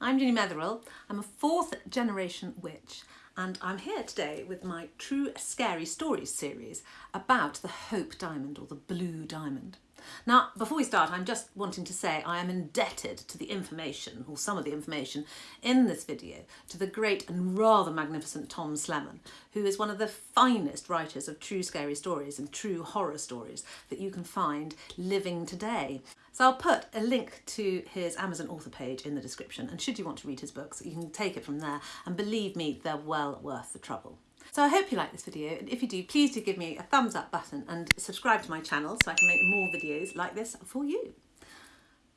I'm Ginny Metherell. I'm a fourth generation witch and I'm here today with my True Scary Stories series about the Hope Diamond or the Blue Diamond. Now, before we start, I'm just wanting to say I am indebted to the information, or some of the information, in this video to the great and rather magnificent Tom Slemen, who is one of the finest writers of true scary stories and true horror stories that you can find living today. So I'll put a link to his Amazon author page in the description and should you want to read his books you can take it from there and believe me they're well worth the trouble. So I hope you like this video and if you do please do give me a thumbs up button and subscribe to my channel so I can make more videos like this for you.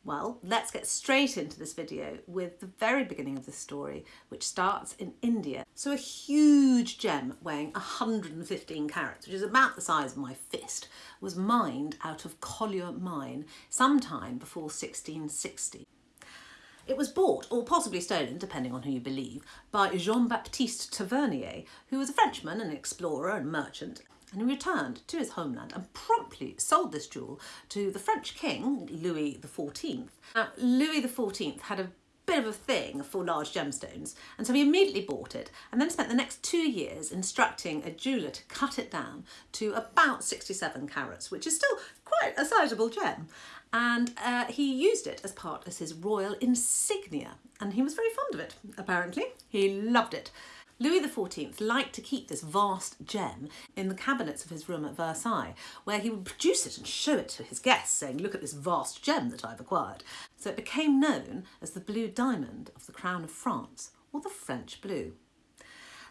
Well, let's get straight into this video with the very beginning of the story, which starts in India. So a huge gem weighing 115 carats, which is about the size of my fist, was mined out of Kollur mine sometime before 1660. It was bought, or possibly stolen, depending on who you believe, by Jean-Baptiste Tavernier, who was a Frenchman, an explorer and merchant, and he returned to his homeland and promptly sold this jewel to the French king, Louis XIV. Now, Louis XIV had a bit of a thing for large gemstones and so he immediately bought it and then spent the next two years instructing a jeweller to cut it down to about 67 carats which is still quite a sizable gem and uh, he used it as part of his royal insignia and he was very fond of it apparently. He loved it. Louis XIV liked to keep this vast gem in the cabinets of his room at Versailles, where he would produce it and show it to his guests, saying, look at this vast gem that I've acquired. So it became known as the Blue Diamond of the Crown of France, or the French Blue.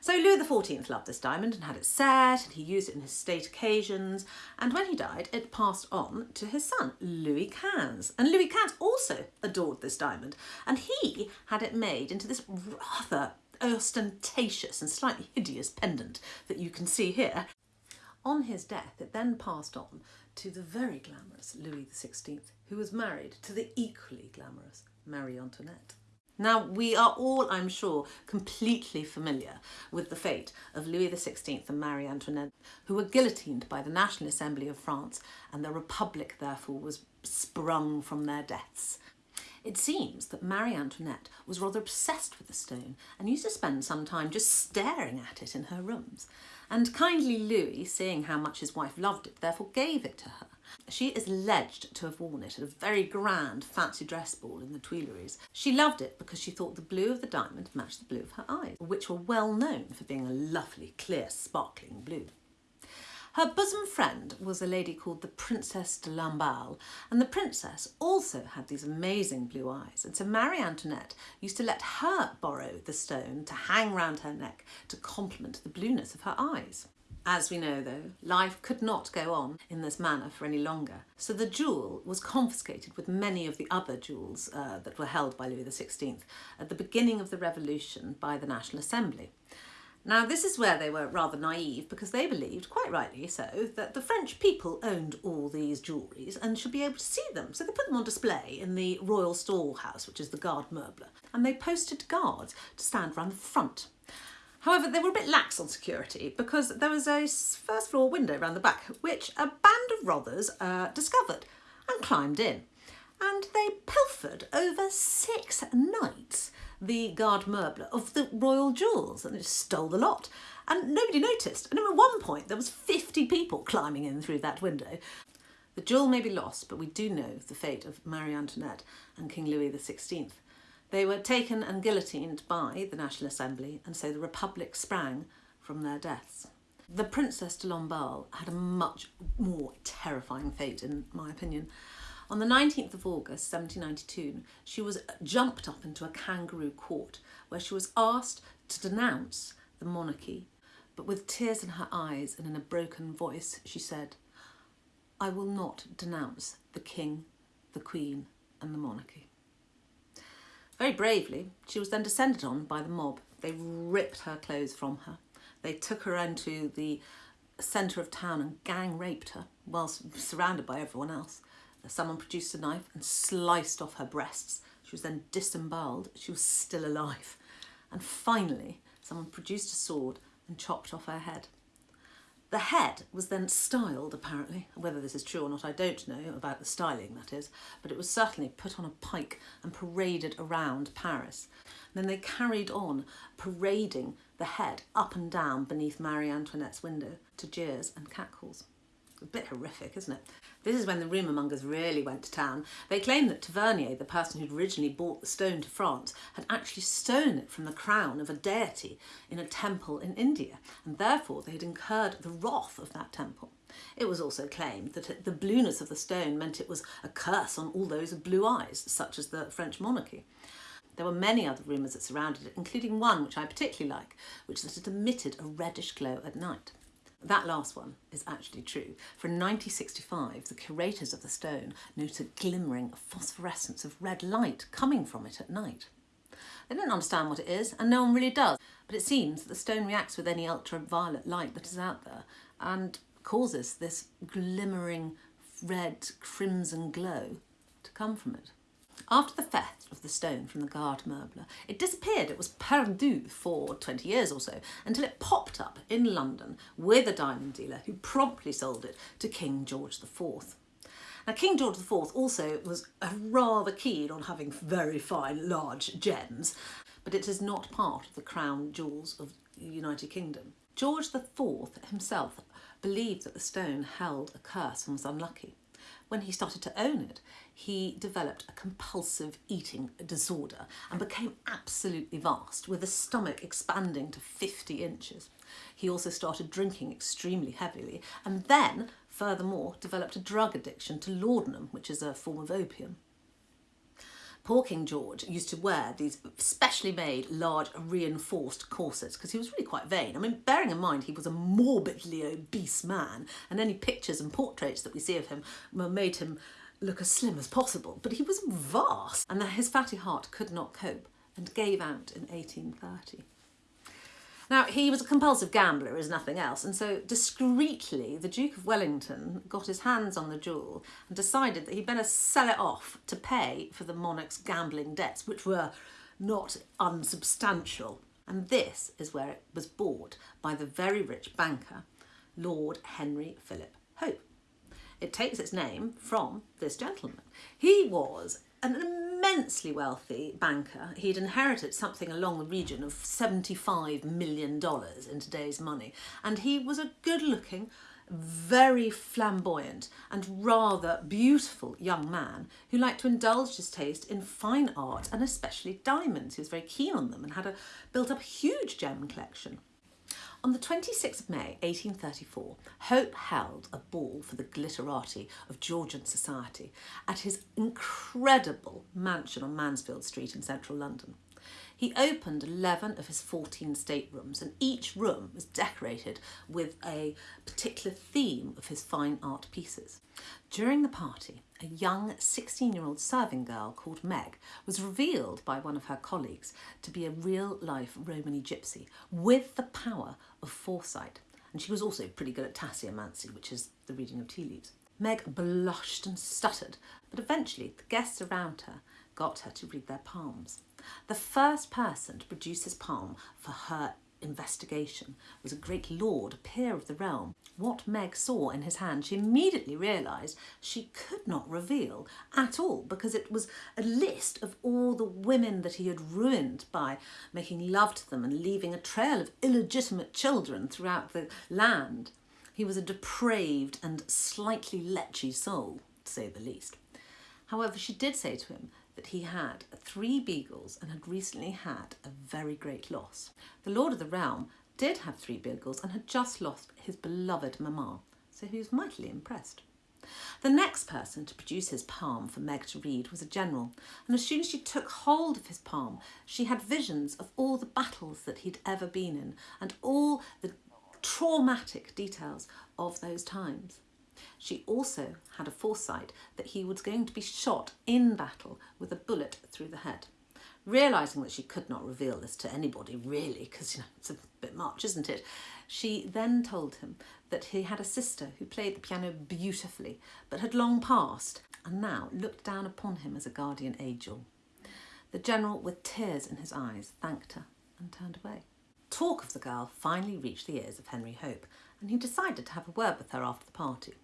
So Louis XIV loved this diamond and had it set and he used it in his state occasions and when he died it passed on to his son Louis XV and Louis XV also adored this diamond and he had it made into this rather ostentatious and slightly hideous pendant that you can see here. On his death it then passed on to the very glamorous Louis XVI who was married to the equally glamorous Marie Antoinette. Now, we are all, I'm sure, completely familiar with the fate of Louis XVI and Marie Antoinette, who were guillotined by the National Assembly of France, and the Republic, therefore, was sprung from their deaths. It seems that Marie Antoinette was rather obsessed with the stone and used to spend some time just staring at it in her rooms. And kindly Louis, seeing how much his wife loved it, therefore gave it to her. She is alleged to have worn it at a very grand fancy dress ball in the Tuileries. She loved it because she thought the blue of the diamond matched the blue of her eyes, which were well known for being a lovely, clear, sparkling blue. Her bosom friend was a lady called the Princess de Lamballe, and the princess also had these amazing blue eyes, and so Marie Antoinette used to let her borrow the stone to hang round her neck to complement the blueness of her eyes. As we know though, life could not go on in this manner for any longer, so the jewel was confiscated with many of the other jewels uh, that were held by Louis XVI at the beginning of the revolution by the National Assembly. Now this is where they were rather naive because they believed, quite rightly so, that the French people owned all these jewelleries and should be able to see them. So they put them on display in the Royal Storehouse, which is the Garde Meuble, and they posted guards to stand around the front. However, they were a bit lax on security because there was a first floor window around the back, which a band of robbers uh, discovered and climbed in. And they pilfered over six nights the garde meuble of the royal jewels and it stole the lot. And nobody noticed. And at one point there was 50 people climbing in through that window. The jewel may be lost, but we do know the fate of Marie Antoinette and King Louis XVI. They were taken and guillotined by the National Assembly and so the Republic sprang from their deaths. The Princess de Lamballe had a much more terrifying fate in my opinion. On the 19th of August 1792 she was jumped up into a kangaroo court where she was asked to denounce the monarchy but with tears in her eyes and in a broken voice she said I will not denounce the king, the queen and the monarchy. Very bravely she was then descended on by the mob. They ripped her clothes from her. They took her into the centre of town and gang raped her whilst surrounded by everyone else. Someone produced a knife and sliced off her breasts. She was then disemboweled. She was still alive. And finally, someone produced a sword and chopped off her head. The head was then styled, apparently. Whether this is true or not, I don't know about the styling, that is, but it was certainly put on a pike and paraded around Paris. And then they carried on parading the head up and down beneath Marie Antoinette's window to jeers and cackles. A bit horrific, isn't it? This is when the rumour mongers really went to town. They claimed that Tavernier, the person who'd originally brought the stone to France, had actually stolen it from the crown of a deity in a temple in India, and therefore they had incurred the wrath of that temple. It was also claimed that the blueness of the stone meant it was a curse on all those with blue eyes, such as the French monarchy. There were many other rumours that surrounded it, including one which I particularly like, which that it emitted a reddish glow at night. That last one is actually true, for in 1965 the curators of the stone noted a glimmering phosphorescence of red light coming from it at night. They don't understand what it is, and no one really does, but it seems that the stone reacts with any ultraviolet light that is out there and causes this glimmering red crimson glow to come from it. After the theft of the stone from the Garde Meuble, it disappeared. It was perdu for 20 years or so until it popped up in London with a diamond dealer who promptly sold it to King George IV. Now, King George IV also was rather keen on having very fine, large gems, but it is not part of the crown jewels of the United Kingdom. George IV himself believed that the stone held a curse and was unlucky when he started to own it, he developed a compulsive eating disorder and became absolutely vast, with his stomach expanding to 50 inches. He also started drinking extremely heavily and then, furthermore, developed a drug addiction to laudanum, which is a form of opium. Poor King George used to wear these specially made large reinforced corsets because he was really quite vain. I mean, bearing in mind he was a morbidly obese man and any pictures and portraits that we see of him made him look as slim as possible, but he was vast and that his fatty heart could not cope and gave out in 1830. Now, he was a compulsive gambler as nothing else, and so discreetly the Duke of Wellington got his hands on the jewel and decided that he'd better sell it off to pay for the monarch's gambling debts, which were not unsubstantial. And this is where it was bought by the very rich banker, Lord Henry Philip Hope. It takes its name from this gentleman. He was an immensely wealthy banker. He'd inherited something along the region of $75 million in today's money. And he was a good looking, very flamboyant and rather beautiful young man who liked to indulge his taste in fine art and especially diamonds. He was very keen on them and had a, built up a huge gem collection. On the 26th of May 1834, Hope held a ball for the glitterati of Georgian society at his incredible mansion on Mansfield Street in central London. He opened 11 of his 14 staterooms and each room was decorated with a particular theme of his fine art pieces. During the party, a young 16-year-old serving girl called Meg was revealed by one of her colleagues to be a real-life Romany gypsy with the power of foresight. And she was also pretty good at tasseomancy, which is the reading of tea leaves. Meg blushed and stuttered, but eventually the guests around her got her to read their palms. The first person to produce his palm for her investigation was a great lord, a peer of the realm. What Meg saw in his hand, she immediately realised she could not reveal at all because it was a list of all the women that he had ruined by making love to them and leaving a trail of illegitimate children throughout the land. He was a depraved and slightly lechy soul, to say the least. However, she did say to him that he had three beagles and had recently had a very great loss. The Lord of the Realm did have three beagles and had just lost his beloved mamma, so he was mightily impressed. The next person to produce his palm for Meg to read was a general, and as soon as she took hold of his palm, she had visions of all the battles that he'd ever been in and all the traumatic details of those times. She also had a foresight that he was going to be shot in battle with a bullet through the head. Realising that she could not reveal this to anybody, really, because you know it's a bit much, isn't it? She then told him that he had a sister who played the piano beautifully, but had long passed, and now looked down upon him as a guardian angel. The general, with tears in his eyes, thanked her and turned away. Talk of the girl finally reached the ears of Henry Hope, and he decided to have a word with her after the party.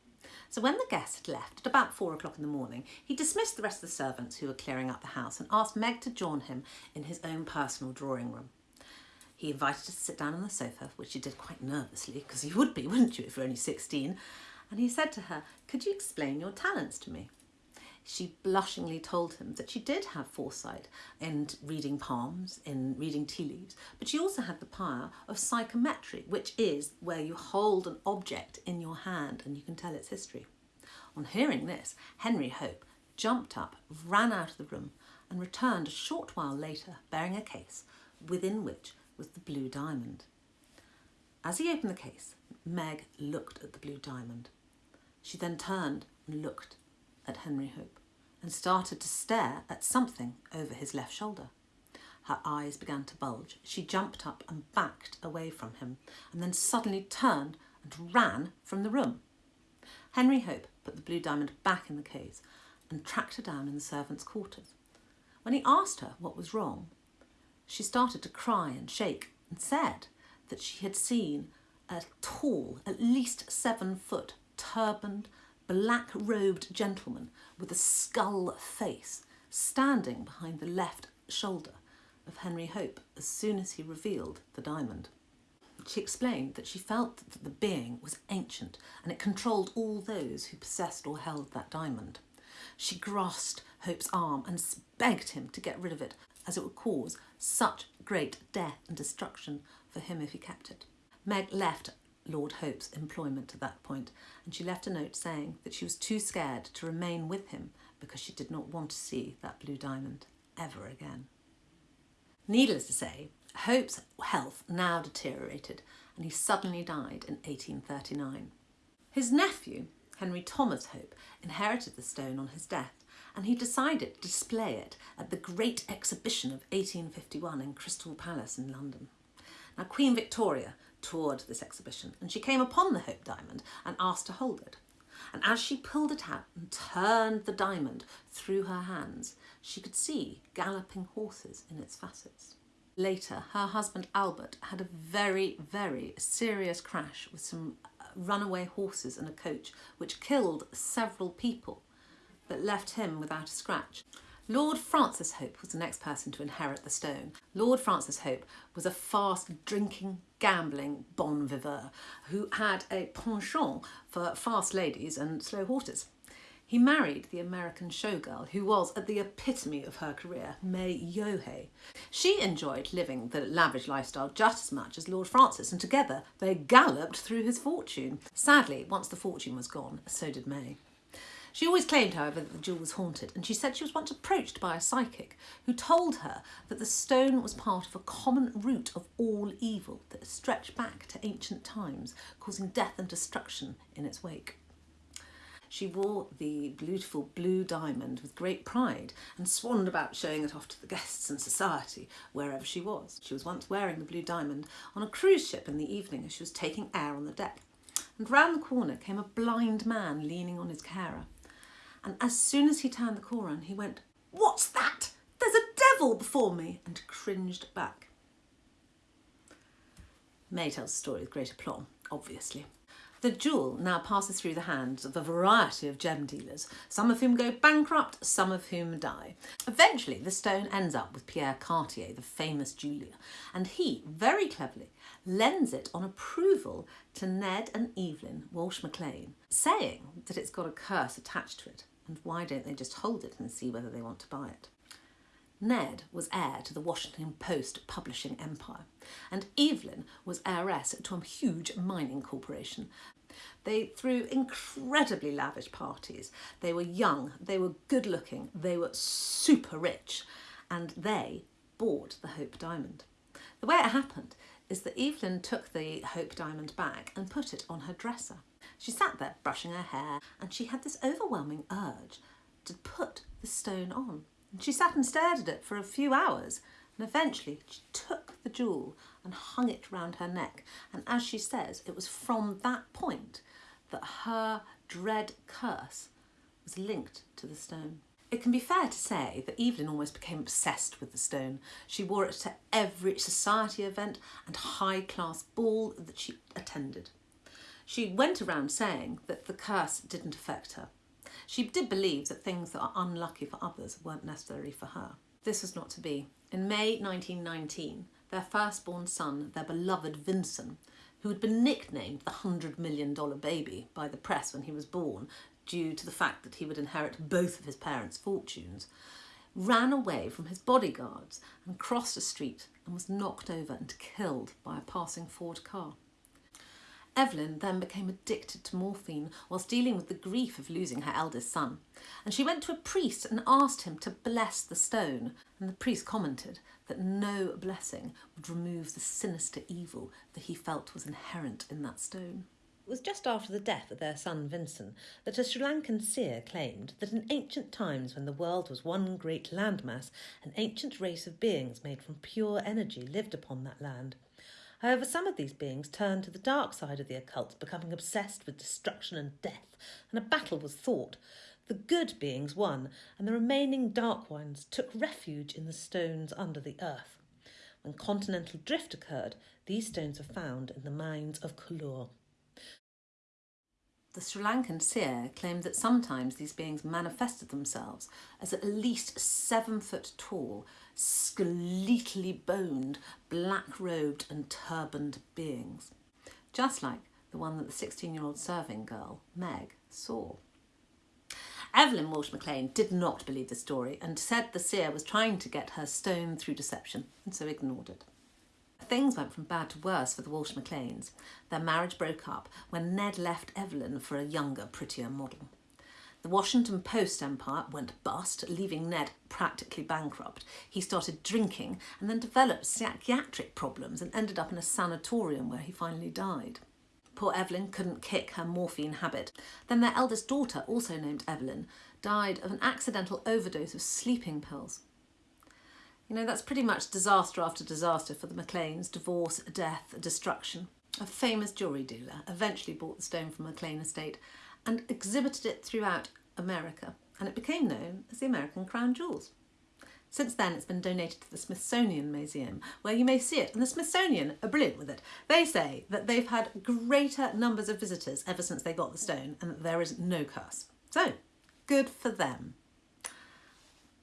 So when the guests had left at about four o'clock in the morning, he dismissed the rest of the servants who were clearing up the house and asked Meg to join him in his own personal drawing room. He invited her to sit down on the sofa, which she did quite nervously, because you would be, wouldn't you, if you're only 16? And he said to her, Could you explain your talents to me? She blushingly told him that she did have foresight in reading palms, in reading tea leaves, but she also had the power of psychometry, which is where you hold an object in your hand and you can tell its history. On hearing this, Henry Hope jumped up, ran out of the room, and returned a short while later bearing a case within which was the blue diamond. As he opened the case, Meg looked at the blue diamond. She then turned and looked at Henry Hope and started to stare at something over his left shoulder. Her eyes began to bulge. She jumped up and backed away from him and then suddenly turned and ran from the room. Henry Hope put the blue diamond back in the case and tracked her down in the servants' quarters. When he asked her what was wrong, she started to cry and shake and said that she had seen a tall, at least seven foot, turbaned, black robed gentleman with a skull face standing behind the left shoulder of Henry Hope as soon as he revealed the diamond. She explained that she felt that the being was ancient and it controlled all those who possessed or held that diamond. She grasped Hope's arm and begged him to get rid of it as it would cause such great death and destruction for him if he kept it. Meg left Lord Hope's employment at that point, and she left a note saying that she was too scared to remain with him because she did not want to see that blue diamond ever again. Needless to say, Hope's health now deteriorated and he suddenly died in 1839. His nephew, Henry Thomas Hope, inherited the stone on his death and he decided to display it at the Great Exhibition of 1851 in Crystal Palace in London. Now, Queen Victoria toured this exhibition and she came upon the Hope Diamond and asked to hold it. And as she pulled it out and turned the diamond through her hands, she could see galloping horses in its facets. Later, her husband Albert had a very, very serious crash with some uh, runaway horses and a coach, which killed several people but left him without a scratch. Lord Francis Hope was the next person to inherit the stone. Lord Francis Hope was a fast drinking, gambling bon vivant who had a penchant for fast ladies and slow horses. He married the American showgirl who was at the epitome of her career, May Yohe. She enjoyed living the lavish lifestyle just as much as Lord Francis and together they galloped through his fortune. Sadly, once the fortune was gone, so did May. She always claimed, however, that the jewel was haunted, and she said she was once approached by a psychic who told her that the stone was part of a common root of all evil that stretched back to ancient times, causing death and destruction in its wake. She wore the beautiful blue diamond with great pride and swanned about showing it off to the guests and society wherever she was. She was once wearing the blue diamond on a cruise ship in the evening as she was taking air on the deck. And round the corner came a blind man leaning on his carer and as soon as he turned the corner he went, What's that? There's a devil before me, and cringed back. May tells the story with great aplomb, obviously. The jewel now passes through the hands of a variety of gem dealers, some of whom go bankrupt, some of whom die. Eventually, the stone ends up with Pierre Cartier, the famous jeweller, and he, very cleverly, lends it on approval to Ned and Evelyn Walsh McLean, saying that it's got a curse attached to it and why don't they just hold it and see whether they want to buy it? Ned was heir to the Washington Post publishing empire, and Evelyn was heiress to a huge mining corporation. They threw incredibly lavish parties. They were young, they were good looking, they were super rich, and they bought the Hope Diamond. The way it happened is that Evelyn took the Hope Diamond back and put it on her dresser. She sat there brushing her hair and she had this overwhelming urge to put the stone on. And she sat and stared at it for a few hours and eventually she took the jewel and hung it round her neck. And as she says, it was from that point that her dread curse was linked to the stone. It can be fair to say that Evelyn almost became obsessed with the stone. She wore it to every society event and high class ball that she attended. She went around saying that the curse didn't affect her. She did believe that things that are unlucky for others weren't necessary for her. This was not to be. In May 1919, their firstborn son, their beloved Vincent, who had been nicknamed the $100 million baby by the press when he was born due to the fact that he would inherit both of his parents' fortunes, ran away from his bodyguards and crossed a street and was knocked over and killed by a passing Ford car. Evelyn then became addicted to morphine whilst dealing with the grief of losing her eldest son. And she went to a priest and asked him to bless the stone. And the priest commented that no blessing would remove the sinister evil that he felt was inherent in that stone. It was just after the death of their son Vincent that a Sri Lankan seer claimed that in ancient times, when the world was one great landmass, an ancient race of beings made from pure energy lived upon that land. However, some of these beings turned to the dark side of the occult, becoming obsessed with destruction and death, and a battle was fought. The good beings won, and the remaining dark ones took refuge in the stones under the earth. When continental drift occurred, these stones are found in the mines of Kollur. The Sri Lankan seer claimed that sometimes these beings manifested themselves as at least seven foot tall, skeletally boned, black robed and turbaned beings, just like the one that the 16 year old serving girl, Meg, saw. Evelyn Walsh McLean did not believe the story and said the seer was trying to get her stone through deception and so ignored it. Things went from bad to worse for the Walsh McLeans. Their marriage broke up when Ned left Evelyn for a younger, prettier model. The Washington Post empire went bust, leaving Ned practically bankrupt. He started drinking and then developed psychiatric problems and ended up in a sanatorium where he finally died. Poor Evelyn couldn't kick her morphine habit. Then their eldest daughter, also named Evelyn, died of an accidental overdose of sleeping pills. You know, that's pretty much disaster after disaster for the McLeans divorce, death, destruction. A famous jewellery dealer eventually bought the stone from McLean estate and exhibited it throughout America, and it became known as the American Crown Jewels. Since then, it's been donated to the Smithsonian Museum, where you may see it. And the Smithsonian are brilliant with it. They say that they've had greater numbers of visitors ever since they got the stone and that there is no curse. So, good for them.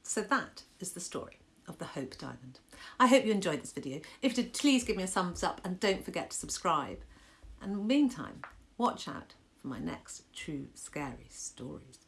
So that is the story of the Hope Diamond. I hope you enjoyed this video. If you did, please give me a thumbs up and don't forget to subscribe. And meantime, watch out for my next true scary stories.